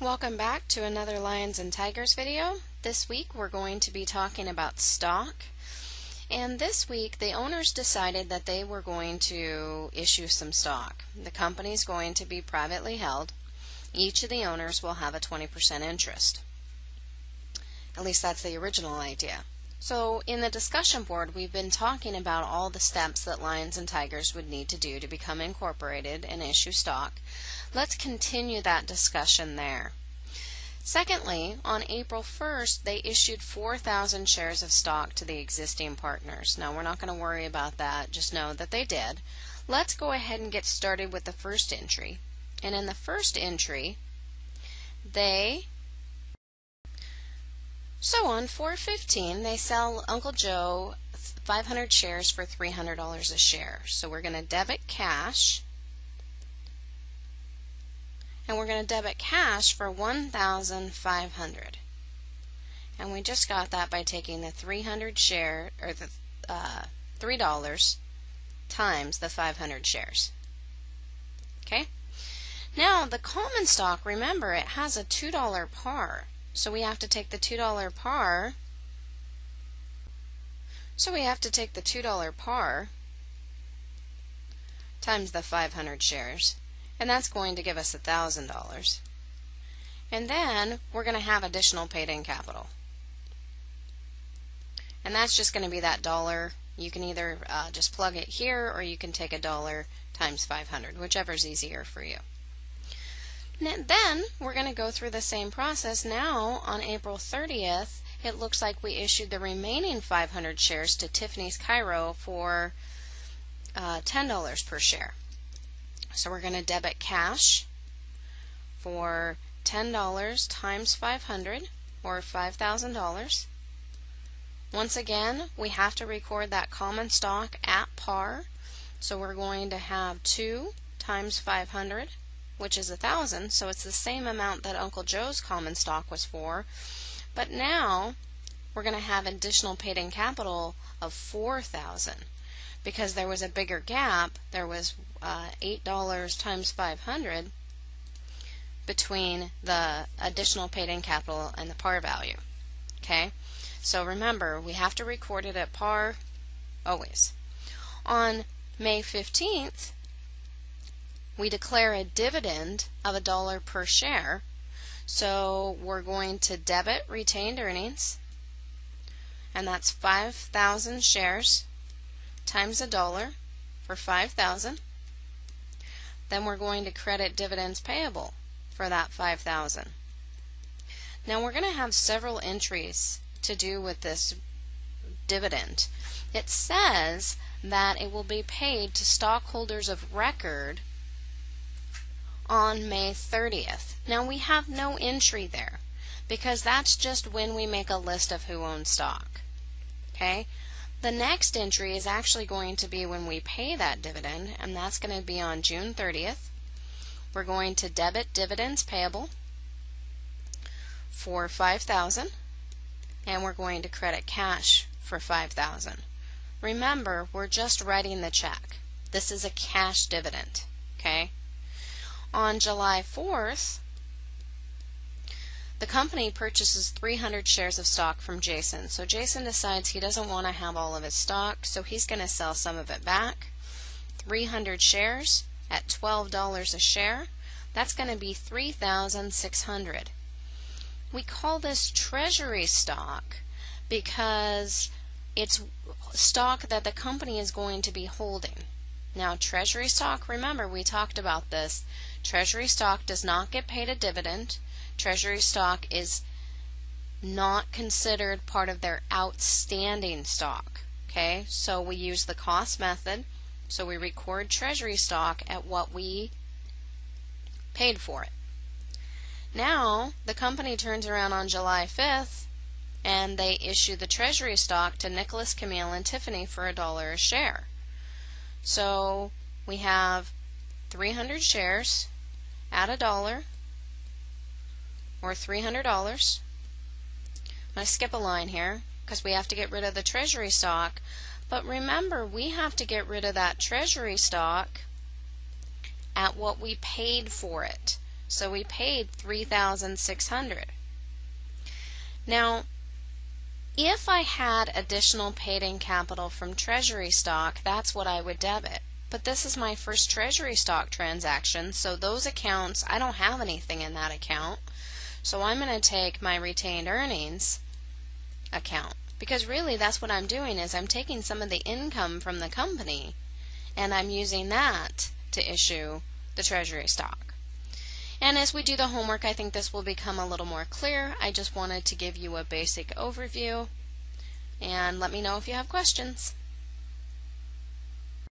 Welcome back to another Lions and Tigers video. This week we're going to be talking about stock. And this week the owners decided that they were going to issue some stock. The company is going to be privately held. Each of the owners will have a 20% interest. At least that's the original idea. So in the discussion board, we've been talking about all the steps that Lions and Tigers would need to do to become incorporated and issue stock. Let's continue that discussion there. Secondly, on April 1st, they issued 4,000 shares of stock to the existing partners. Now, we're not going to worry about that, just know that they did. Let's go ahead and get started with the first entry. And in the first entry, they so on 415, they sell Uncle Joe 500 shares for $300 a share. So we're going to debit cash. And we're going to debit cash for 1500 and we just got that by taking the 300 share or the uh, $3 times the 500 shares. Okay? Now the common stock remember it has a $2 par so we have to take the $2 par so we have to take the $2 par times the 500 shares and that's going to give us $1,000. And then we're going to have additional paid-in capital. And that's just going to be that dollar. You can either uh, just plug it here or you can take a dollar times 500, whichever is easier for you. Then we're going to go through the same process. Now on April 30th, it looks like we issued the remaining 500 shares to Tiffany's Cairo for uh, $10 per share. So we're going to debit cash for $10 times 500 or $5,000. Once again, we have to record that common stock at par. So we're going to have 2 times 500, which is a 1,000. So it's the same amount that Uncle Joe's common stock was for. But now we're going to have additional paid-in capital of 4,000 because there was a bigger gap. There was uh, $8 times 500 between the additional paid-in capital and the par value. Okay, so remember we have to record it at par always. On May 15th, we declare a dividend of a dollar per share. So we're going to debit retained earnings, and that's 5,000 shares times a dollar for 5,000. Then we're going to credit dividends payable for that 5,000. Now we're going to have several entries to do with this dividend. It says that it will be paid to stockholders of record on May 30th. Now we have no entry there because that's just when we make a list of who owns stock. Okay? The next entry is actually going to be when we pay that dividend, and that's going to be on June 30th. We're going to debit dividends payable for 5000 and we're going to credit cash for 5000 Remember, we're just writing the check. This is a cash dividend? On July 4th, the company purchases 300 shares of stock from Jason. So Jason decides he doesn't want to have all of his stock, so he's going to sell some of it back. 300 shares at $12 a share. That's going to be 3,600. We call this treasury stock because it's stock that the company is going to be holding. Now, treasury stock, remember we talked about this. Treasury stock does not get paid a dividend treasury stock is not considered part of their outstanding stock. Okay, so we use the cost method. So we record treasury stock at what we paid for it. Now, the company turns around on July 5th and they issue the treasury stock to Nicholas, Camille, and Tiffany for a dollar a share. So we have 300 shares at a dollar or $300. I'm going to skip a line here because we have to get rid of the treasury stock. But remember, we have to get rid of that treasury stock at what we paid for it. So we paid 3600 Now, if I had additional paid in capital from treasury stock, that's what I would debit. But this is my first treasury stock transaction, so those accounts, I don't have anything in that account. So I'm going to take my retained earnings account. Because really that's what I'm doing is I'm taking some of the income from the company and I'm using that to issue the treasury stock. And as we do the homework, I think this will become a little more clear. I just wanted to give you a basic overview and let me know if you have questions.